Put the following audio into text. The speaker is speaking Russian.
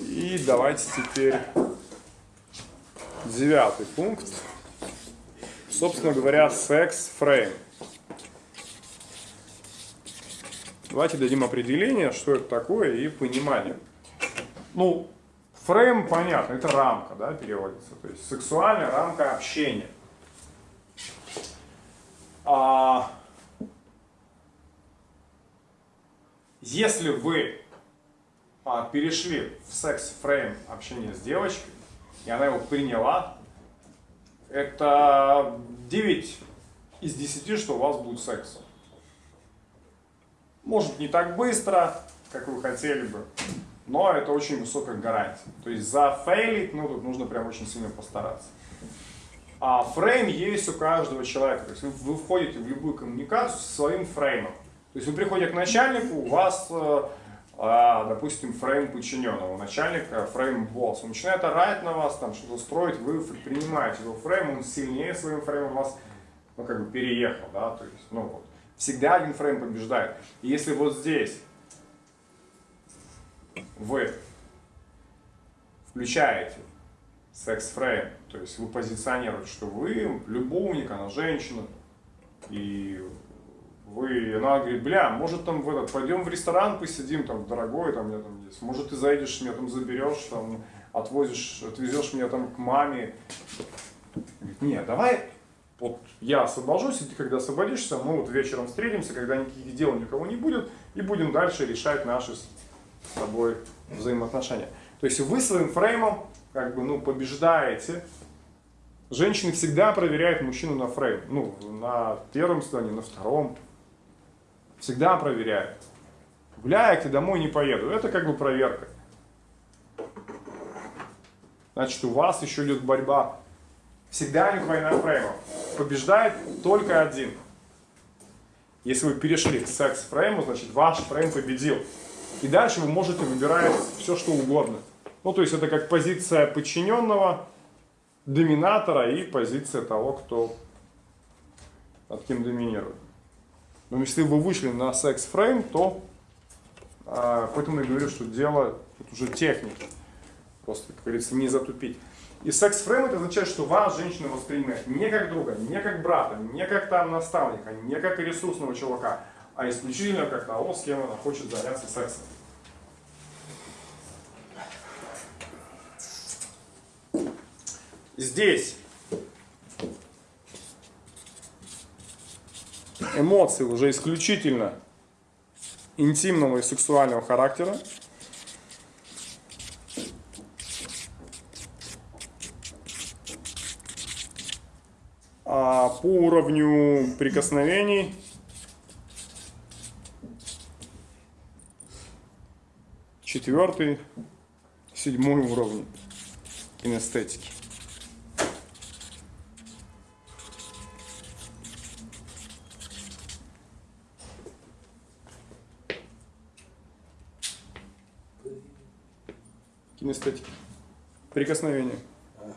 И давайте теперь девятый пункт. Собственно говоря, секс-фрейм. Давайте дадим определение, что это такое и понимание. Ну, фрейм, понятно, это рамка, да, переводится. То есть сексуальная рамка общения. А, если вы а, перешли в секс-фрейм общения с девочкой, и она его приняла, это 9 из 10, что у вас будет секс. Может не так быстро, как вы хотели бы, но это очень высокая гарантия. То есть зафейлить, ну тут нужно прям очень сильно постараться. А фрейм есть у каждого человека. То есть вы, вы входите в любую коммуникацию со своим фреймом. То есть вы приходите к начальнику, у вас, э, допустим, фрейм подчиненного, начальника фрейм босс. Он начинает орать на вас, там что-то строить, вы принимаете его фрейм, он сильнее своим фреймом вас, ну, как бы переехал, да, то есть, ну, вот. Всегда один фрейм побеждает. И если вот здесь вы включаете секс-фрейм, то есть вы позиционируете, что вы любовник, она женщина, и она говорит, бля, может там в этот, пойдем в ресторан посидим, там, дорогой, там, я там есть, может ты заедешь, меня там заберешь, там, отвозишь, отвезешь меня там к маме. Говорит, нет, давай, вот я освобожусь, и ты когда освободишься, мы вот вечером встретимся, когда никаких дел никого не будет, и будем дальше решать наши с тобой взаимоотношения. То есть вы своим фреймом как бы, ну, побеждаете. Женщины всегда проверяют мужчину на фрейм. Ну, на первом свидании, на втором. Всегда проверяют. Гуляете, домой не поеду. Это как бы проверка. Значит, у вас еще идет борьба. Всегда идет война фреймов. Побеждает только один. Если вы перешли к секс-фрейму, значит ваш фрейм победил. И дальше вы можете выбирать все, что угодно. Ну, то есть это как позиция подчиненного, доминатора и позиция того, кто над кем доминирует. Но если вы вышли на секс-фрейм, то а, поэтому я говорю, что дело тут уже техники. Просто, как говорится, не затупить. И секс-фрейм это означает, что вас женщина воспринимает не как друга, не как брата, не как там наставника, не как ресурсного чувака, а исключительно как того, с кем она хочет заняться сексом. Здесь эмоции уже исключительно интимного и сексуального характера. А по уровню прикосновений четвертый, седьмой уровень кинестетики. кинестетики. Прикосновение. Ага,